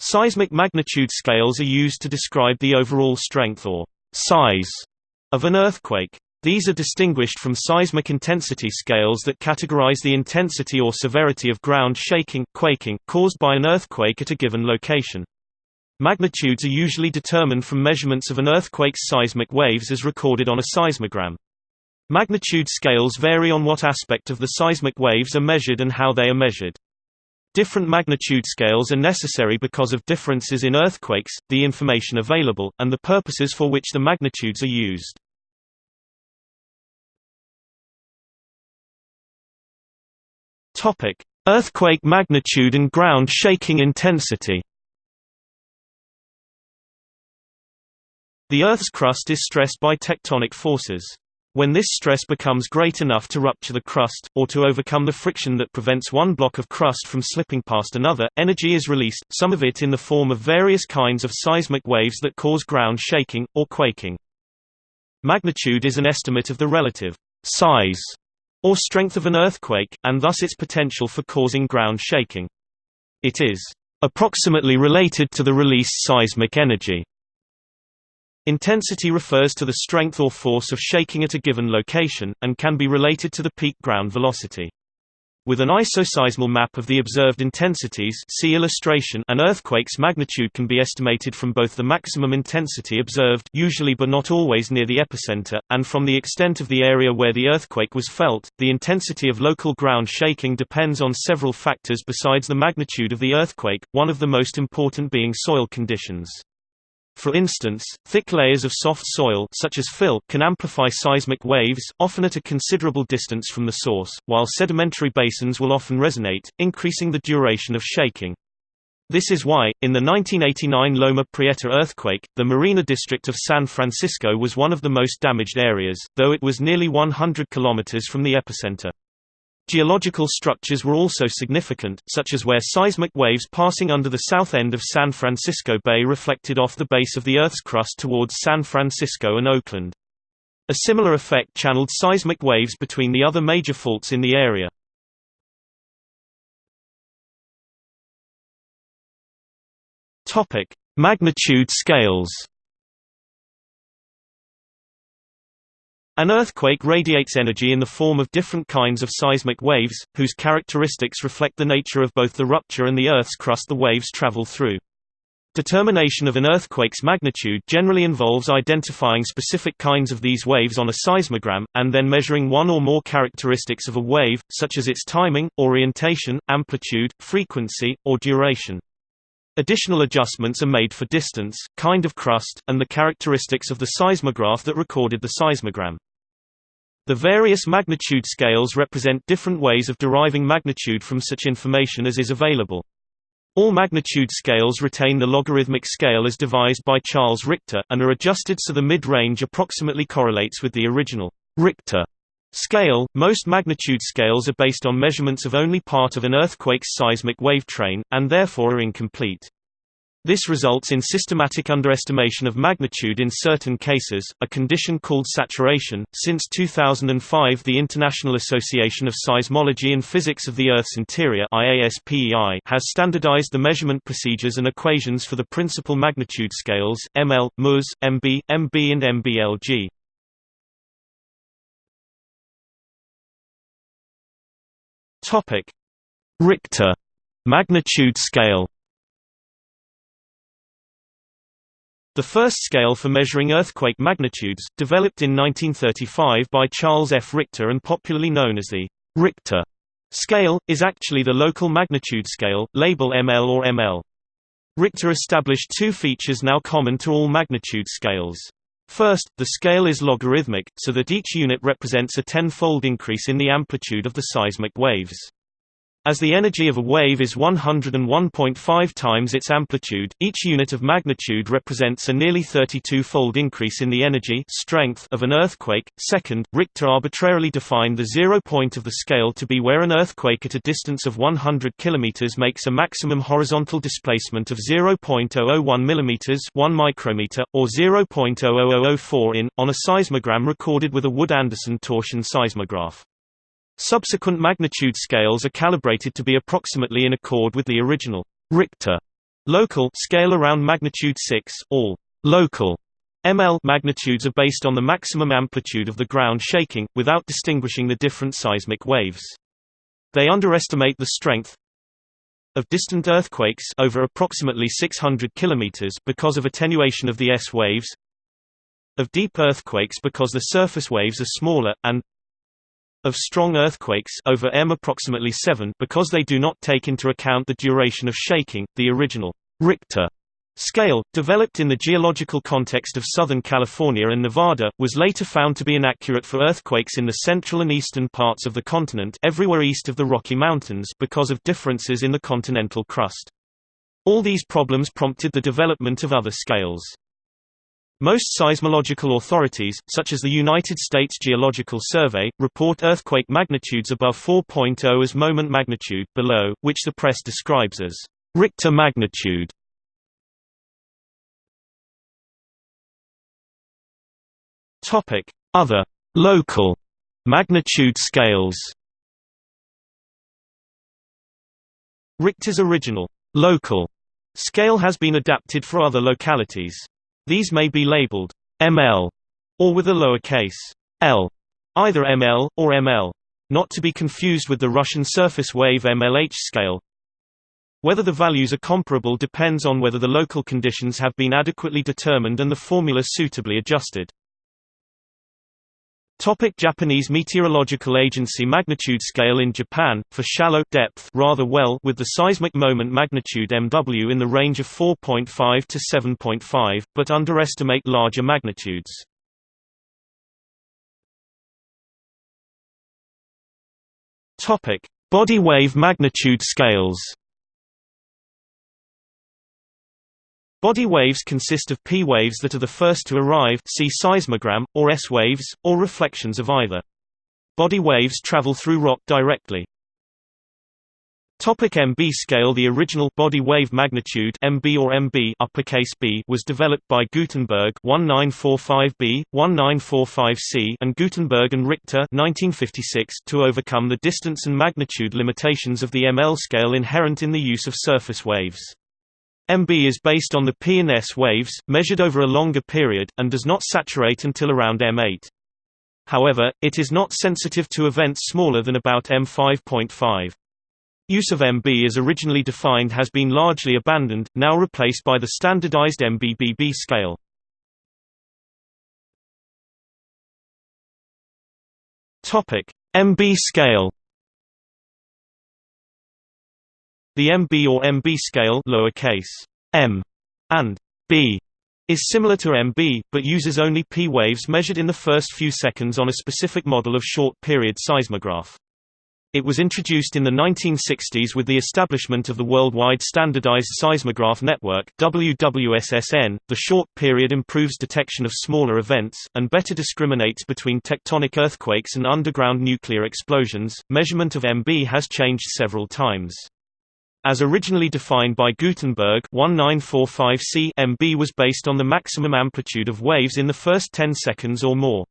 Seismic magnitude scales are used to describe the overall strength or size of an earthquake. These are distinguished from seismic intensity scales that categorize the intensity or severity of ground shaking, quaking, caused by an earthquake at a given location. Magnitudes are usually determined from measurements of an earthquake's seismic waves as recorded on a seismogram. Magnitude scales vary on what aspect of the seismic waves are measured and how they are measured. Different magnitude scales are necessary because of differences in earthquakes, the information available, and the purposes for which the magnitudes are used. Topic: Earthquake magnitude and ground shaking intensity. The Earth's crust is stressed by tectonic forces. When this stress becomes great enough to rupture the crust, or to overcome the friction that prevents one block of crust from slipping past another, energy is released, some of it in the form of various kinds of seismic waves that cause ground shaking, or quaking. Magnitude is an estimate of the relative size or strength of an earthquake, and thus its potential for causing ground shaking. It is approximately related to the released seismic energy. Intensity refers to the strength or force of shaking at a given location, and can be related to the peak ground velocity. With an isoseismal map of the observed intensities see illustration, an earthquake's magnitude can be estimated from both the maximum intensity observed usually but not always near the epicenter, and from the extent of the area where the earthquake was felt. The intensity of local ground shaking depends on several factors besides the magnitude of the earthquake, one of the most important being soil conditions. For instance, thick layers of soft soil such as fill can amplify seismic waves, often at a considerable distance from the source, while sedimentary basins will often resonate, increasing the duration of shaking. This is why, in the 1989 Loma Prieta earthquake, the Marina district of San Francisco was one of the most damaged areas, though it was nearly 100 kilometers from the epicenter. Geological structures were also significant, such as where seismic waves passing under the south end of San Francisco Bay reflected off the base of the Earth's crust towards San Francisco and Oakland. A similar effect channeled seismic waves between the other major faults in the area. Magnitude scales. An earthquake radiates energy in the form of different kinds of seismic waves, whose characteristics reflect the nature of both the rupture and the Earth's crust the waves travel through. Determination of an earthquake's magnitude generally involves identifying specific kinds of these waves on a seismogram, and then measuring one or more characteristics of a wave, such as its timing, orientation, amplitude, frequency, or duration. Additional adjustments are made for distance, kind of crust, and the characteristics of the seismograph that recorded the seismogram. The various magnitude scales represent different ways of deriving magnitude from such information as is available. All magnitude scales retain the logarithmic scale as devised by Charles Richter, and are adjusted so the mid-range approximately correlates with the original Richter scale. Most magnitude scales are based on measurements of only part of an earthquake's seismic wave train, and therefore are incomplete. This results in systematic underestimation of magnitude in certain cases, a condition called saturation. Since 2005, the International Association of Seismology and Physics of the Earth's Interior (IASPEI) has standardized the measurement procedures and equations for the principal magnitude scales (ML, MUS, MB, MB, and MBLG). Topic: Richter magnitude scale. The first scale for measuring earthquake magnitudes, developed in 1935 by Charles F. Richter and popularly known as the Richter scale, is actually the local magnitude scale, label ML or ML. Richter established two features now common to all magnitude scales. First, the scale is logarithmic, so that each unit represents a tenfold increase in the amplitude of the seismic waves. As the energy of a wave is 101.5 times its amplitude, each unit of magnitude represents a nearly 32-fold increase in the energy strength of an earthquake. Second, Richter arbitrarily defined the zero point of the scale to be where an earthquake at a distance of 100 km makes a maximum horizontal displacement of 0.001 mm 1 micrometer, or 0.00004 in, on a seismogram recorded with a Wood-Anderson torsion seismograph. Subsequent magnitude scales are calibrated to be approximately in accord with the original Richter Local scale around magnitude 6, all local ML magnitudes are based on the maximum amplitude of the ground shaking, without distinguishing the different seismic waves. They underestimate the strength of distant earthquakes over approximately 600 km because of attenuation of the S waves of deep earthquakes because the surface waves are smaller, and of strong earthquakes over m approximately 7 because they do not take into account the duration of shaking. The original Richter scale, developed in the geological context of Southern California and Nevada, was later found to be inaccurate for earthquakes in the central and eastern parts of the continent everywhere east of the Rocky Mountains because of differences in the continental crust. All these problems prompted the development of other scales. Most seismological authorities, such as the United States Geological Survey, report earthquake magnitudes above 4.0 as moment magnitude below, which the press describes as Richter magnitude. Topic: Other local magnitude scales. Richter's original local scale has been adapted for other localities. These may be labeled ml or with a lowercase l, either ml or ml, not to be confused with the Russian surface wave MLH scale. Whether the values are comparable depends on whether the local conditions have been adequately determined and the formula suitably adjusted. Topic Japanese Meteorological Agency Magnitude scale in Japan, for shallow depth rather well with the seismic moment magnitude MW in the range of 4.5 to 7.5, but underestimate larger magnitudes. Topic: Body wave magnitude scales. Body waves consist of P waves that are the first to arrive see seismogram, or S waves, or reflections of either. Body waves travel through rock directly. Topic MB scale The original body wave magnitude MB or MB uppercase B was developed by Gutenberg 1945B, 1945C and Gutenberg and Richter 1956 to overcome the distance and magnitude limitations of the ML scale inherent in the use of surface waves. MB is based on the P and S waves, measured over a longer period, and does not saturate until around M8. However, it is not sensitive to events smaller than about M5.5. Use of MB as originally defined has been largely abandoned, now replaced by the standardized MBBB scale. MB scale The MB or MB scale lowercase m and b is similar to MB, but uses only P waves measured in the first few seconds on a specific model of short-period seismograph. It was introduced in the 1960s with the establishment of the Worldwide Standardized Seismograph Network WWSSN. The short period improves detection of smaller events and better discriminates between tectonic earthquakes and underground nuclear explosions. Measurement of MB has changed several times. As originally defined by Gutenberg 1945C MB was based on the maximum amplitude of waves in the first 10 seconds or more.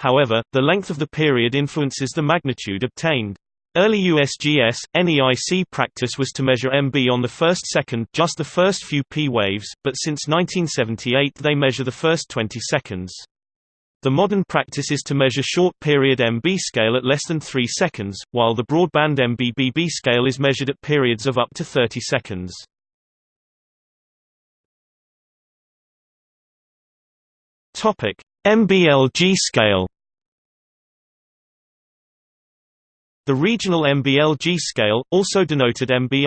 However, the length of the period influences the magnitude obtained. Early USGS, NEIC practice was to measure MB on the first second just the first few P waves, but since 1978 they measure the first 20 seconds. The modern practice is to measure short-period MB scale at less than 3 seconds, while the broadband MBBB scale is measured at periods of up to 30 seconds. MBLG scale The regional MBLG scale, also denoted MB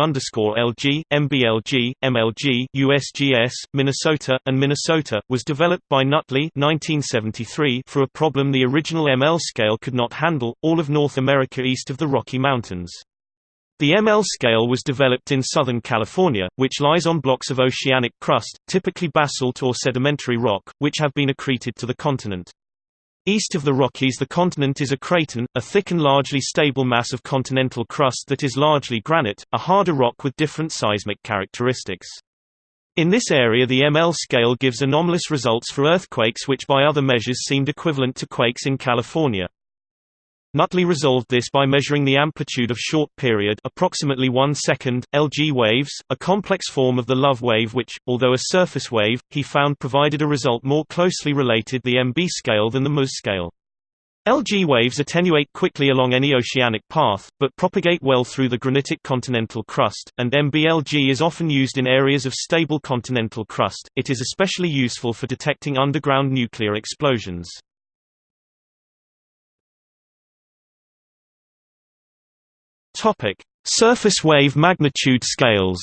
LG, MBLG, MLG, USGS, Minnesota, and Minnesota, was developed by Nuttli 1973 for a problem the original ML scale could not handle, all of North America east of the Rocky Mountains. The ML scale was developed in Southern California, which lies on blocks of oceanic crust, typically basalt or sedimentary rock, which have been accreted to the continent. East of the Rockies the continent is a craton, a thick and largely stable mass of continental crust that is largely granite, a harder rock with different seismic characteristics. In this area the ML scale gives anomalous results for earthquakes which by other measures seemed equivalent to quakes in California. Nuttli resolved this by measuring the amplitude of short-period approximately 1 second, LG waves, a complex form of the love wave which, although a surface wave, he found provided a result more closely related the MB scale than the MUS scale. LG waves attenuate quickly along any oceanic path, but propagate well through the granitic continental crust, and MBLG is often used in areas of stable continental crust. It is especially useful for detecting underground nuclear explosions. Topic: Surface wave magnitude scales.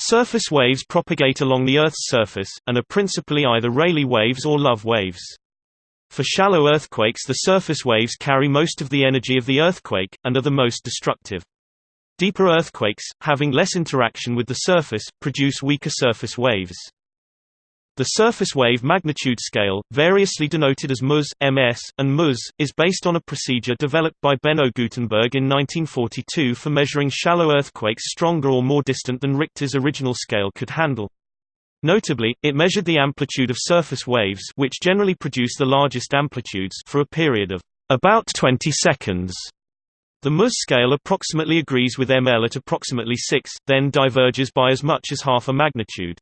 Surface waves propagate along the Earth's surface, and are principally either Rayleigh waves or Love waves. For shallow earthquakes the surface waves carry most of the energy of the earthquake, and are the most destructive. Deeper earthquakes, having less interaction with the surface, produce weaker surface waves. The surface wave magnitude scale, variously denoted as MUS, MS, and MUS, is based on a procedure developed by Benno Gutenberg in 1942 for measuring shallow earthquakes stronger or more distant than Richter's original scale could handle. Notably, it measured the amplitude of surface waves which generally produce the largest amplitudes for a period of about 20 seconds. The MUS scale approximately agrees with ML at approximately 6, then diverges by as much as half a magnitude.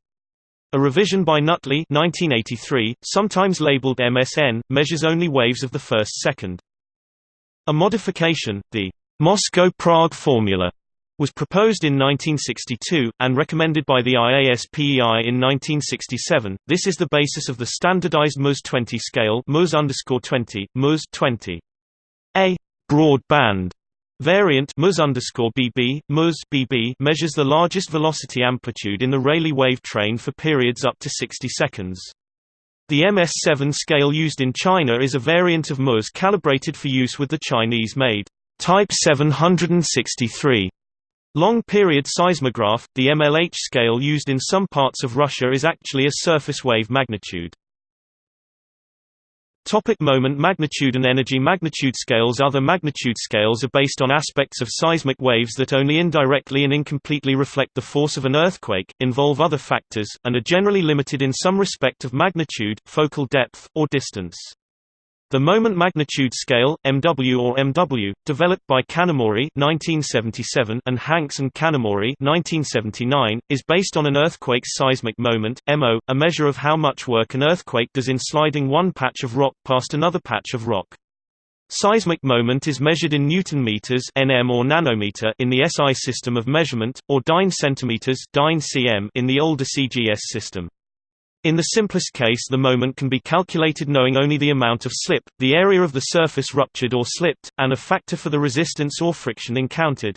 A revision by Nuttli 1983, sometimes labeled MSN, measures only waves of the first second. A modification, the Moscow-Prague formula, was proposed in 1962, and recommended by the IASPEI in 1967. This is the basis of the standardized MUS-20 scale MUS_20, MUS-20. A broad band Variant mus BB, mus BB measures the largest velocity amplitude in the Rayleigh wave train for periods up to 60 seconds. The MS-7 scale used in China is a variant of MUS calibrated for use with the Chinese-made Type 763 long-period seismograph. The MLH scale used in some parts of Russia is actually a surface wave magnitude. Topic moment magnitude and energy magnitude scales Other magnitude scales are based on aspects of seismic waves that only indirectly and incompletely reflect the force of an earthquake, involve other factors, and are generally limited in some respect of magnitude, focal depth, or distance. The moment magnitude scale (MW or MW), developed by Kanamori (1977) and Hanks and Kanamori (1979), is based on an earthquake's seismic moment (MO), a measure of how much work an earthquake does in sliding one patch of rock past another patch of rock. Seismic moment is measured in newton meters (nm or nanometer) in the SI system of measurement, or dyne centimeters (dyne cm) in the older CGS system. In the simplest case the moment can be calculated knowing only the amount of slip, the area of the surface ruptured or slipped, and a factor for the resistance or friction encountered.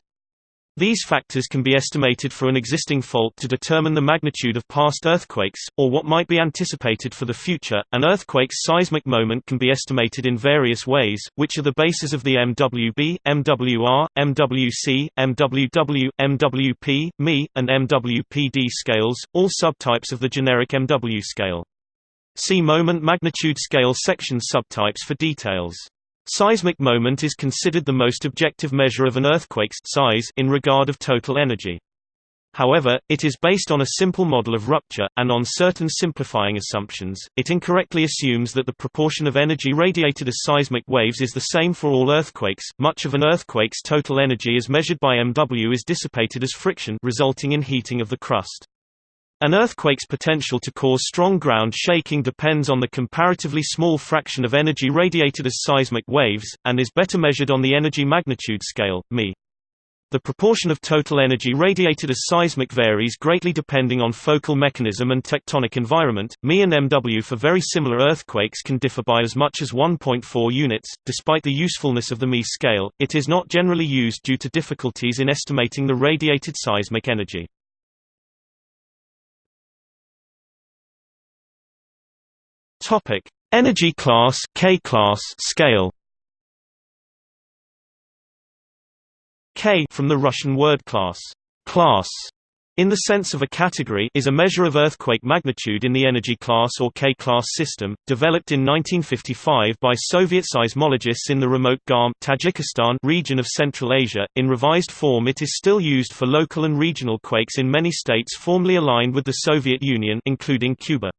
These factors can be estimated for an existing fault to determine the magnitude of past earthquakes, or what might be anticipated for the future. An earthquake's seismic moment can be estimated in various ways, which are the basis of the MWB, MWR, MWC, MWW, MWP, ME, and MWPD scales, all subtypes of the generic MW scale. See moment magnitude scale section subtypes for details. Seismic moment is considered the most objective measure of an earthquake's size in regard of total energy. However, it is based on a simple model of rupture, and on certain simplifying assumptions, it incorrectly assumes that the proportion of energy radiated as seismic waves is the same for all earthquakes. Much of an earthquake's total energy as measured by MW is dissipated as friction resulting in heating of the crust. An earthquake's potential to cause strong ground shaking depends on the comparatively small fraction of energy radiated as seismic waves, and is better measured on the energy magnitude scale, ME. The proportion of total energy radiated as seismic varies greatly depending on focal mechanism and tectonic environment. ME and MW for very similar earthquakes can differ by as much as 1.4 units. Despite the usefulness of the ME scale, it is not generally used due to difficulties in estimating the radiated seismic energy. Topic: Energy class K class scale. K from the Russian word class, class in the sense of a category is a measure of earthquake magnitude in the energy class or K-class system, developed in 1955 by Soviet seismologists in the remote Garm Tajikistan region of Central Asia. In revised form it is still used for local and regional quakes in many states formerly aligned with the Soviet Union including Cuba.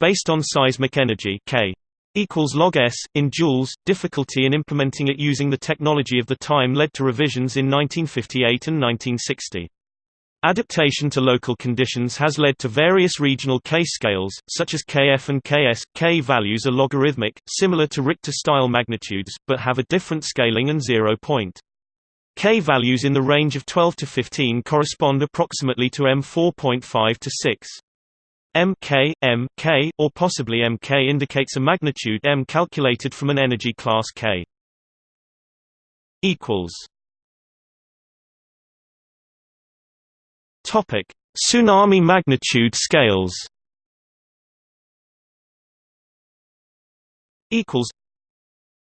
Based on seismic energy K. equals log s in joules. Difficulty in implementing it using the technology of the time led to revisions in 1958 and 1960. Adaptation to local conditions has led to various regional K scales, such as Kf and Ks. K values are logarithmic, similar to Richter-style magnitudes, but have a different scaling and zero point. K values in the range of 12 to 15 correspond approximately to M4.5 to 6. MK, M, K, or possibly Mk indicates a magnitude M calculated from an energy class K. equals Topic: Tsunami magnitude scales. Equals.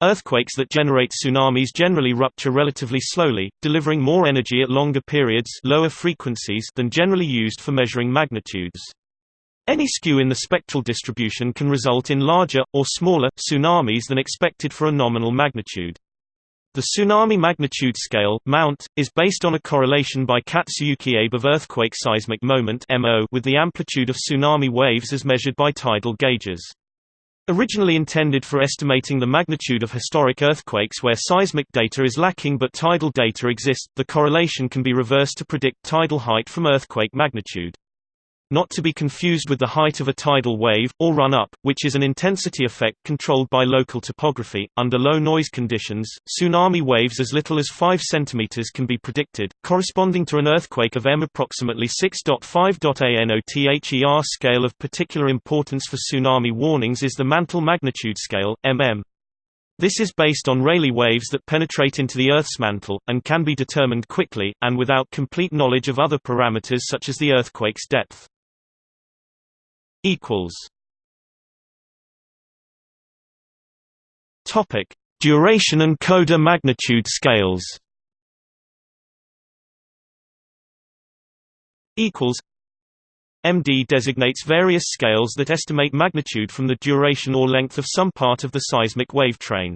Earthquakes that generate tsunamis generally rupture relatively slowly, delivering more energy at longer periods lower frequencies than generally used for measuring magnitudes. Any skew in the spectral distribution can result in larger, or smaller, tsunamis than expected for a nominal magnitude. The tsunami magnitude scale (mount) is based on a correlation by Katsuyuki Abe of earthquake seismic moment (MO) with the amplitude of tsunami waves as measured by tidal gauges. Originally intended for estimating the magnitude of historic earthquakes where seismic data is lacking but tidal data exists, the correlation can be reversed to predict tidal height from earthquake magnitude. Not to be confused with the height of a tidal wave, or run-up, which is an intensity effect controlled by local topography. Under low noise conditions, tsunami waves as little as 5 cm can be predicted, corresponding to an earthquake of M approximately 6.5. ANOTHER scale of particular importance for tsunami warnings is the mantle magnitude scale, MM. This is based on Rayleigh waves that penetrate into the Earth's mantle, and can be determined quickly, and without complete knowledge of other parameters such as the earthquake's depth equals Topic: Duration and coda magnitude scales. Equals. MD designates various scales that estimate magnitude from the duration or length of some part of the seismic wave train.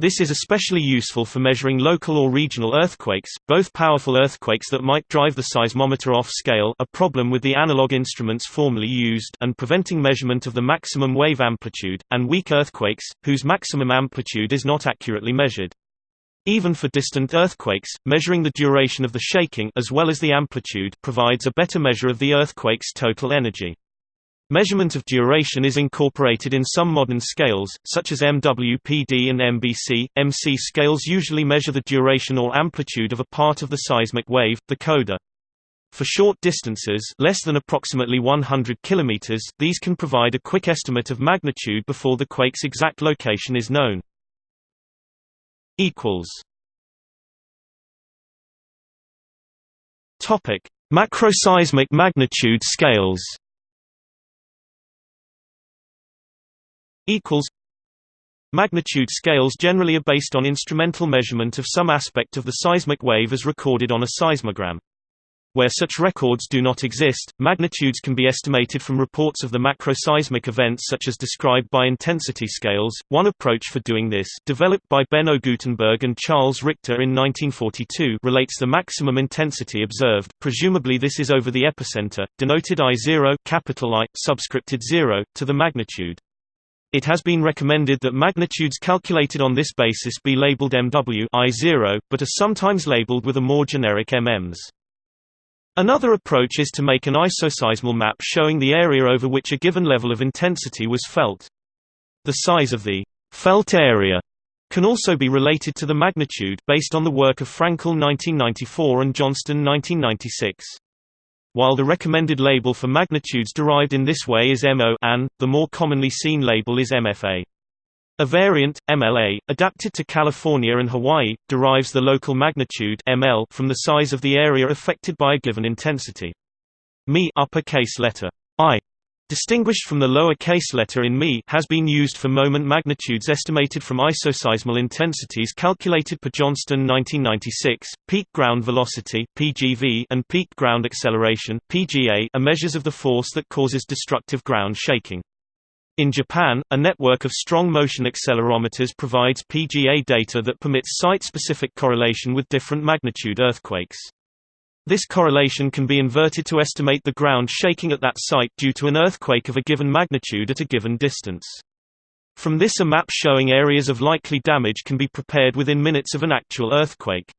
This is especially useful for measuring local or regional earthquakes, both powerful earthquakes that might drive the seismometer off scale a problem with the analog instruments formerly used and preventing measurement of the maximum wave amplitude, and weak earthquakes, whose maximum amplitude is not accurately measured. Even for distant earthquakes, measuring the duration of the shaking as well as the amplitude provides a better measure of the earthquake's total energy. Measurement of duration is incorporated in some modern scales, such as MWPD and MBC. MC scales usually measure the duration or amplitude of a part of the seismic wave, the coda. For short distances less than approximately 100 km, these can provide a quick estimate of magnitude before the quake's exact location is known. Macroseismic magnitude scales equals Magnitude scales generally are based on instrumental measurement of some aspect of the seismic wave as recorded on a seismogram. Where such records do not exist, magnitudes can be estimated from reports of the macroseismic events such as described by intensity scales. One approach for doing this, developed by Benno Gutenberg and Charles Richter in 1942, relates the maximum intensity observed, presumably this is over the epicenter, denoted I0 capital I, subscripted 0, to the magnitude. It has been recommended that magnitudes calculated on this basis be labeled MW I0, but are sometimes labeled with a more generic MMs. Another approach is to make an isoseismal map showing the area over which a given level of intensity was felt. The size of the felt area can also be related to the magnitude based on the work of Frankel 1994 and Johnston 1996. While the recommended label for magnitudes derived in this way is MO an, the more commonly seen label is MFA. A variant, MLA, adapted to California and Hawaii, derives the local magnitude ML from the size of the area affected by a given intensity. Mi upper case letter I distinguished from the lower case letter in Mi has been used for moment magnitudes estimated from isoseismal intensities calculated per Johnston 1996. Peak ground velocity (PGV) and peak ground acceleration (PGA) are measures of the force that causes destructive ground shaking. In Japan, a network of strong motion accelerometers provides PGA data that permits site-specific correlation with different magnitude earthquakes. This correlation can be inverted to estimate the ground shaking at that site due to an earthquake of a given magnitude at a given distance. From this a map showing areas of likely damage can be prepared within minutes of an actual earthquake.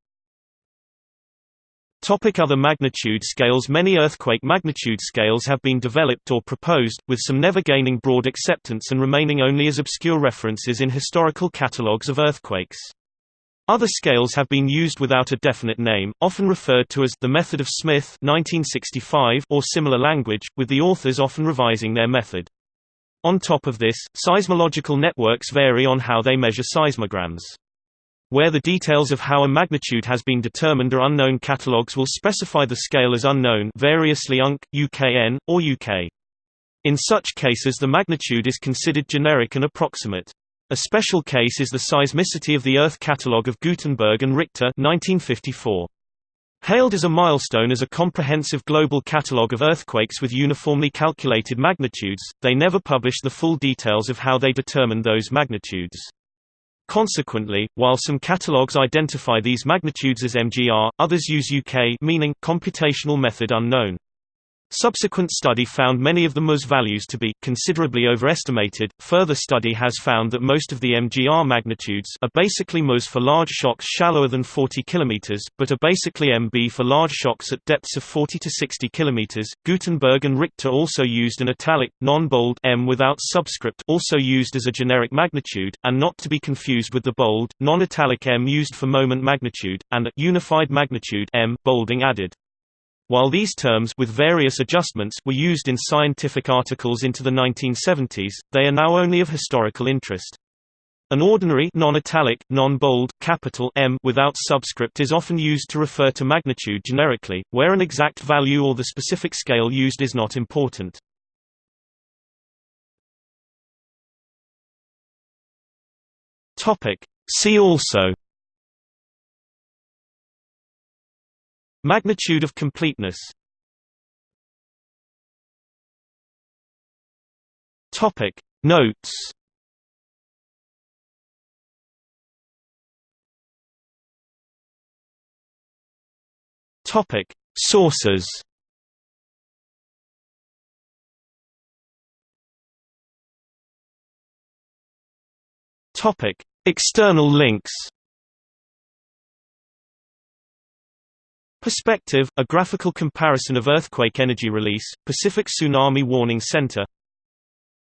Topic other magnitude scales Many earthquake magnitude scales have been developed or proposed, with some never gaining broad acceptance and remaining only as obscure references in historical catalogues of earthquakes. Other scales have been used without a definite name, often referred to as the method of Smith 1965 or similar language, with the authors often revising their method. On top of this, seismological networks vary on how they measure seismograms. Where the details of how a magnitude has been determined are unknown catalogues will specify the scale as unknown variously UNC, UKN, or UK. In such cases the magnitude is considered generic and approximate. A special case is the seismicity of the Earth catalogue of Gutenberg and Richter 1954. Hailed as a milestone as a comprehensive global catalogue of earthquakes with uniformly calculated magnitudes, they never published the full details of how they determined those magnitudes. Consequently, while some catalogues identify these magnitudes as MGR, others use UK meaning computational method unknown. Subsequent study found many of the MUS values to be considerably overestimated. Further study has found that most of the MGR magnitudes are basically MUS for large shocks shallower than 40 km, but are basically MB for large shocks at depths of 40 to 60 km. Gutenberg and Richter also used an italic, non-bold M without subscript, also used as a generic magnitude, and not to be confused with the bold, non-italic M used for moment magnitude, and a unified magnitude M bolding added. While these terms with various adjustments were used in scientific articles into the 1970s, they are now only of historical interest. An ordinary non-italic, non-bold, capital M without subscript is often used to refer to magnitude generically, where an exact value or the specific scale used is not important. See also Magnitude of completeness. Topic. Notes. Topic. Sources. Topic. External links Perspective, a graphical comparison of earthquake energy release, Pacific Tsunami Warning Center.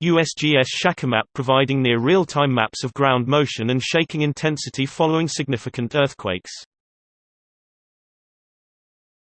USGS ShakeMap providing near real-time maps of ground motion and shaking intensity following significant earthquakes